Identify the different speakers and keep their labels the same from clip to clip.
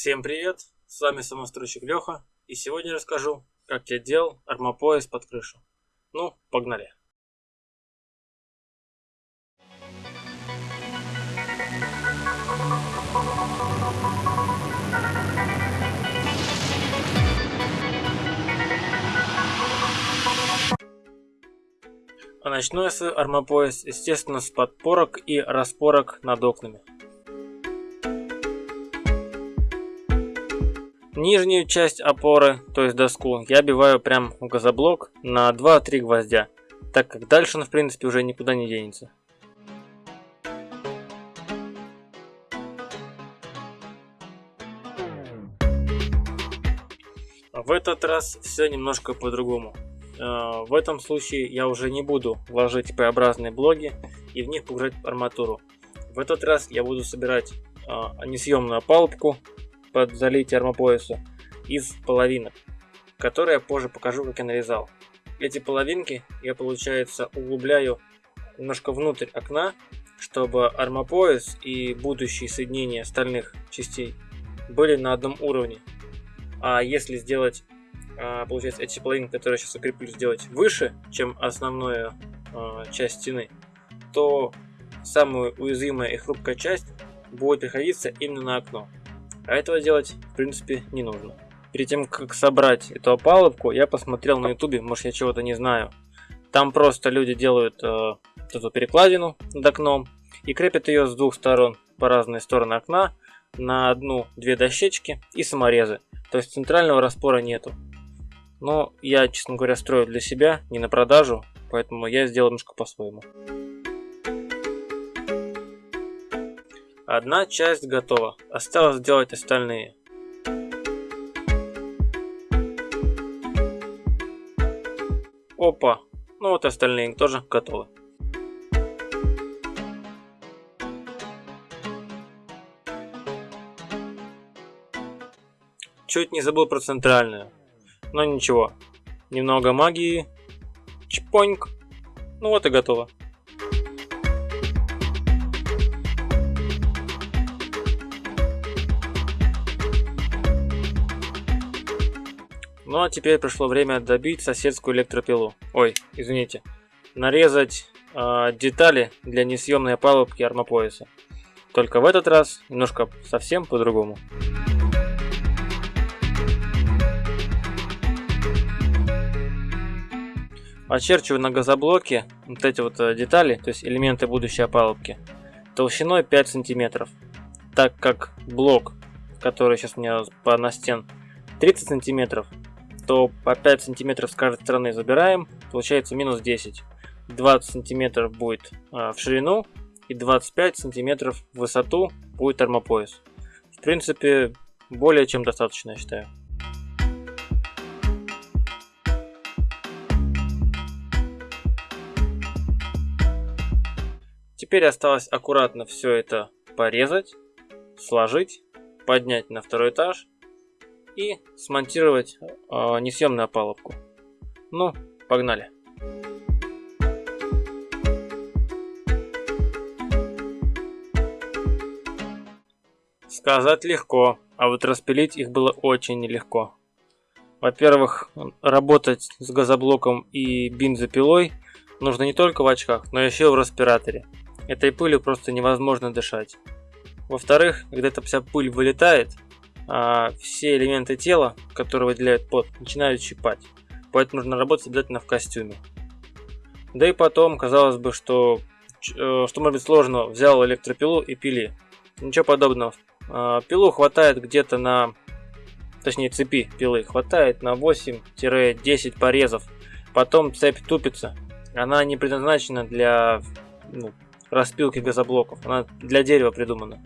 Speaker 1: Всем привет, с вами самостройщик Леха, и сегодня расскажу, как я делал армопояс под крышу. Ну, погнали! А начну я свой армопояс, естественно, с подпорок и распорок над окнами. Нижнюю часть опоры, то есть доску, я обиваю прям в газоблок на 2-3 гвоздя, так как дальше он в принципе уже никуда не денется. В этот раз все немножко по-другому. Э, в этом случае я уже не буду ложить П-образные блоки и в них погружать арматуру. В этот раз я буду собирать э, несъемную опалубку под залитие армопояса из половинок, которые я позже покажу, как я нарезал. Эти половинки я, получается, углубляю немножко внутрь окна, чтобы армопояс и будущие соединения остальных частей были на одном уровне. А если сделать, а, получается, эти половинки, которые я сейчас укреплю, сделать выше, чем основная а, часть стены, то самая уязвимая и хрупкая часть будет приходиться именно на окно. А этого делать, в принципе, не нужно. Перед тем, как собрать эту опалубку, я посмотрел на ютубе, может я чего-то не знаю. Там просто люди делают э, эту перекладину над окном и крепят ее с двух сторон по разные стороны окна на одну-две дощечки и саморезы. То есть центрального распора нету. Но я, честно говоря, строю для себя, не на продажу, поэтому я сделал немножко по-своему. Одна часть готова, осталось сделать остальные. Опа, ну вот остальные тоже готовы. Чуть не забыл про центральную. Но ничего. Немного магии. Чпоньк. Ну вот и готово. Ну а теперь пришло время добить соседскую электропилу. Ой, извините. Нарезать э, детали для несъемной опалубки армопояса. Только в этот раз немножко совсем по-другому. Очерчиваю на газоблоке вот эти вот э, детали, то есть элементы будущей опалубки, толщиной 5 сантиметров. Так как блок, который сейчас у меня по настен 30 сантиметров, то по 5 сантиметров с каждой стороны забираем, получается минус 10. 20 сантиметров будет а, в ширину и 25 сантиметров в высоту будет термопояс. В принципе, более чем достаточно, я считаю. Теперь осталось аккуратно все это порезать, сложить, поднять на второй этаж и смонтировать э, несъемную опалубку. Ну, погнали. Сказать легко, а вот распилить их было очень нелегко. Во-первых, работать с газоблоком и бензопилой нужно не только в очках, но еще и в респираторе. Этой пылью просто невозможно дышать. Во-вторых, когда эта вся пыль вылетает, а, все элементы тела, которые выделяют пот, начинают щипать. Поэтому нужно работать обязательно в костюме. Да и потом, казалось бы, что, э, что может быть сложно, взял электропилу и пили. Ничего подобного. А, пилу хватает где-то на, точнее цепи пилы, хватает на 8-10 порезов. Потом цепь тупится. Она не предназначена для ну, распилки газоблоков, она для дерева придумана.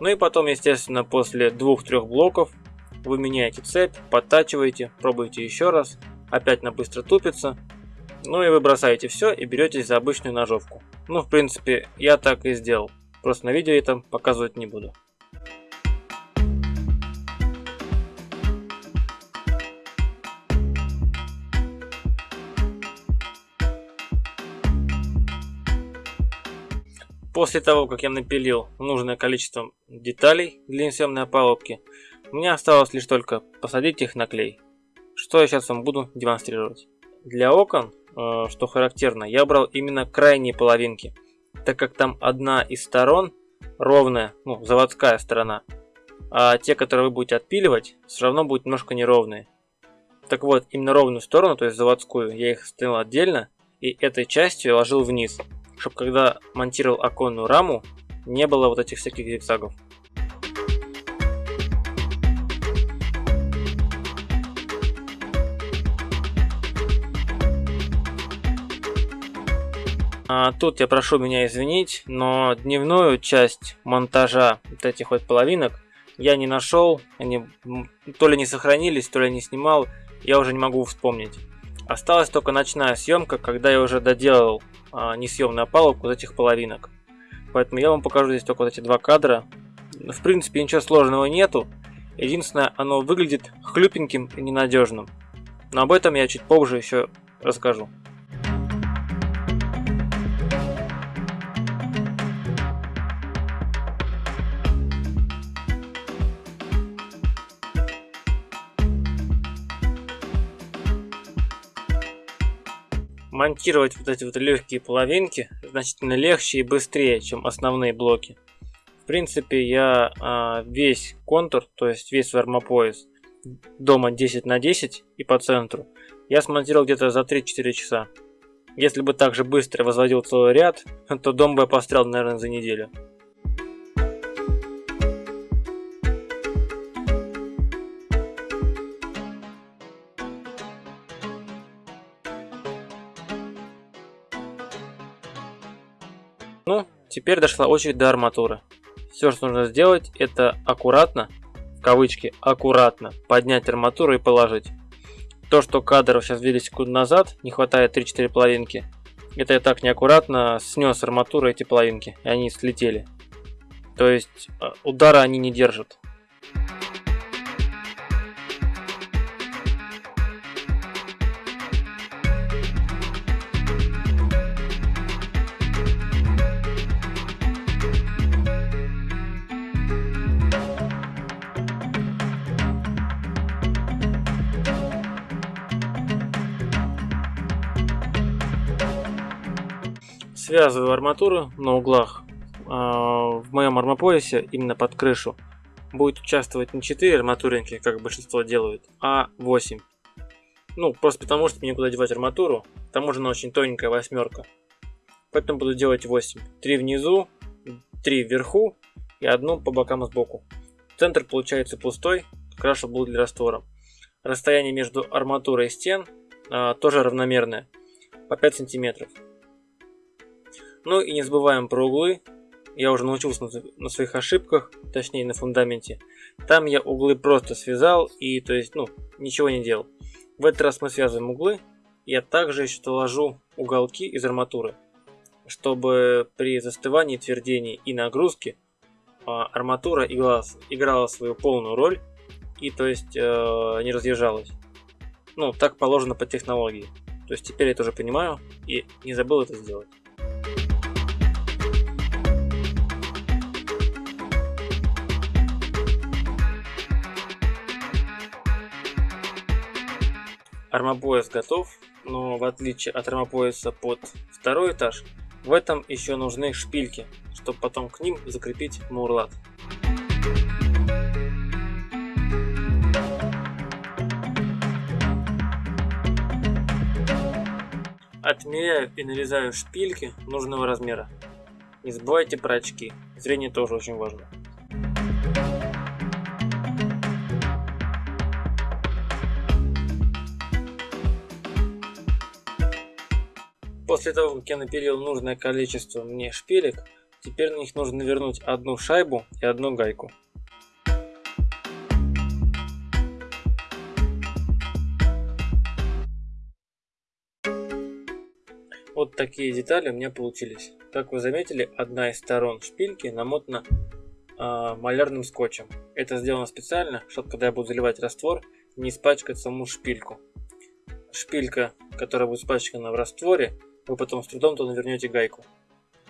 Speaker 1: Ну и потом, естественно, после двух-трех блоков вы меняете цепь, подтачиваете, пробуете еще раз, опять на быстро тупится. Ну и вы бросаете все и беретесь за обычную ножовку. Ну, в принципе, я так и сделал. Просто на видео это показывать не буду. После того, как я напилил нужное количество деталей для несъемной опалубки, мне осталось лишь только посадить их на клей. Что я сейчас вам буду демонстрировать. Для окон, э, что характерно, я брал именно крайние половинки, так как там одна из сторон ровная, ну, заводская сторона, а те, которые вы будете отпиливать, все равно будут немножко неровные. Так вот, именно ровную сторону, то есть заводскую, я их стоял отдельно, и этой частью я ложил вниз, чтобы когда монтировал оконную раму, не было вот этих всяких зигзагов. А, тут я прошу меня извинить, но дневную часть монтажа вот этих вот половинок я не нашел, они то ли не сохранились, то ли не снимал, я уже не могу вспомнить. Осталась только ночная съемка, когда я уже доделал а, несъемную опалубку вот этих половинок. Поэтому я вам покажу здесь только вот эти два кадра. В принципе ничего сложного нету. Единственное, оно выглядит хлюпеньким и ненадежным. Но об этом я чуть позже еще расскажу. Монтировать вот эти вот легкие половинки значительно легче и быстрее, чем основные блоки. В принципе, я а, весь контур, то есть весь армопояс дома 10 на 10 и по центру, я смонтировал где-то за 3-4 часа. Если бы также быстро возводил целый ряд, то дом бы я пострял, наверное, за неделю. Ну, теперь дошла очередь до арматуры. Все, что нужно сделать, это аккуратно, в кавычки, аккуратно поднять арматуру и положить. То, что кадров сейчас видели секунду назад, не хватает 3-4 половинки, это я так неаккуратно снес арматуру эти половинки, и они слетели. То есть э, удара они не держат. Связываю арматуру на углах. А, в моем армопоясе, именно под крышу, будет участвовать не 4 арматуринки, как большинство делают, а 8. Ну, просто потому, что мне некуда девать арматуру, к тому же она очень тоненькая восьмерка. Поэтому буду делать 8. 3 внизу, 3 вверху и одну по бокам сбоку. Центр получается пустой, раз был для раствора. Расстояние между арматурой и стен а, тоже равномерное, по 5 сантиметров. Ну и не забываем про углы. Я уже научился на своих ошибках, точнее на фундаменте. Там я углы просто связал и то есть ну ничего не делал. В этот раз мы связываем углы. Я также еще доложу уголки из арматуры, чтобы при застывании, твердении и нагрузке а, арматура играла, играла свою полную роль и то есть э, не разъезжалась. Ну, так положено по технологии. То есть теперь я тоже понимаю и не забыл это сделать. Армопояс готов, но в отличие от армопояса под второй этаж, в этом еще нужны шпильки, чтобы потом к ним закрепить мурлат. Отмеряю и нарезаю шпильки нужного размера. Не забывайте про очки, зрение тоже очень важно. После того, как я напилил нужное количество мне шпилек, теперь на них нужно навернуть одну шайбу и одну гайку. Вот такие детали у меня получились. Как вы заметили, одна из сторон шпильки намотана э, малярным скотчем. Это сделано специально, чтобы когда я буду заливать раствор, не испачкать саму шпильку. Шпилька, которая будет испачкана в растворе, вы потом с трудом туда вернете гайку.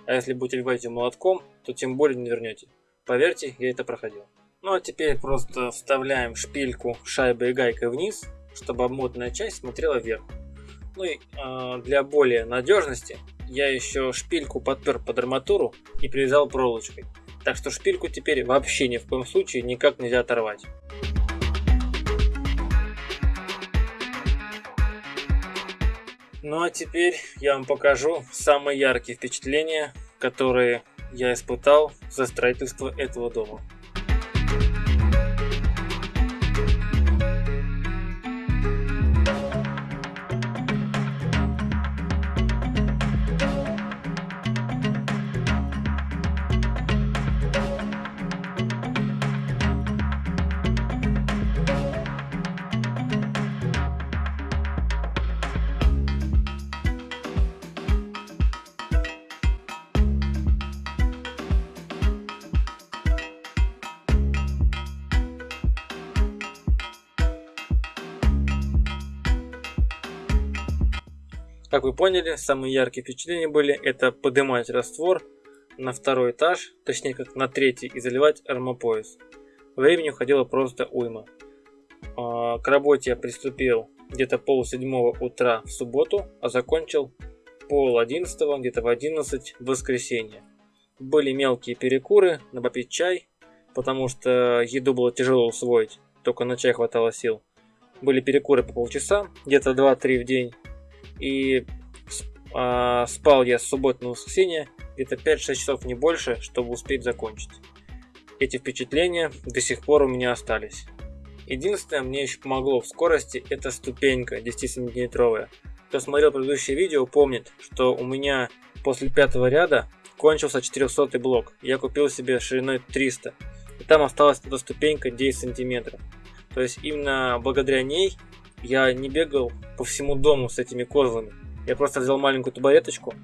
Speaker 1: А если будете вбивать ее молотком, то тем более не вернете. Поверьте, я это проходил. Ну а теперь просто вставляем шпильку шайбой и гайкой вниз, чтобы обмотанная часть смотрела вверх. Ну и э, для более надежности я еще шпильку подпер под арматуру и привязал проволочкой. Так что шпильку теперь вообще ни в коем случае никак нельзя оторвать. Ну а теперь я вам покажу самые яркие впечатления, которые я испытал за строительство этого дома. Как вы поняли, самые яркие впечатления были это поднимать раствор на второй этаж, точнее как на третий и заливать армопояс. Времени уходило просто уйма. А, к работе я приступил где-то пол седьмого утра в субботу, а закончил пол одиннадцатого, где-то в одиннадцать в воскресенье. Были мелкие перекуры, на попить чай, потому что еду было тяжело усвоить, только на чай хватало сил. Были перекуры по полчаса, где-то 2-3 в день, и э, спал я с субботы на воскресенье где-то 5-6 часов, не больше, чтобы успеть закончить. Эти впечатления до сих пор у меня остались. Единственное, мне еще помогло в скорости, это ступенька 10 сантиметровая. Кто смотрел предыдущее видео, помнит, что у меня после пятого ряда кончился 400 блок. Я купил себе шириной 300. И там осталась эта ступенька 10 сантиметров. То есть именно благодаря ней я не бегал по всему дому с этими козлами. Я просто взял маленькую табуреточку,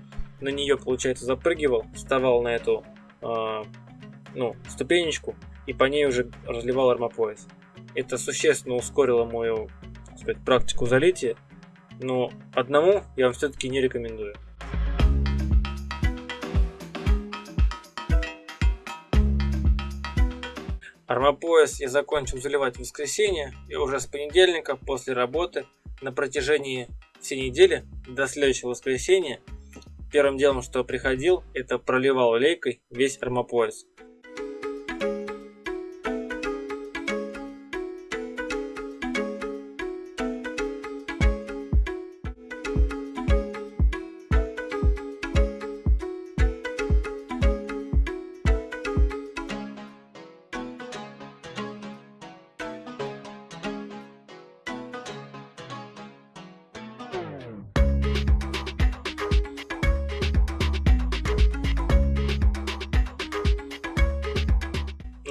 Speaker 1: на нее, получается, запрыгивал, вставал на эту э, ну, ступенечку и по ней уже разливал армопояс. Это существенно ускорило мою сказать, практику залития, но одному я вам все-таки не рекомендую. Армопояс я закончил заливать в воскресенье и уже с понедельника после работы на протяжении всей недели до следующего воскресенья первым делом, что приходил, это проливал лейкой весь армопояс.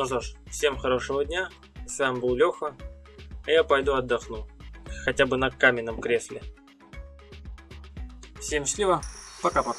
Speaker 1: Что ж, всем хорошего дня. С вами был Леха. А я пойду отдохну. Хотя бы на каменном кресле. Всем счастливо. Пока-пока.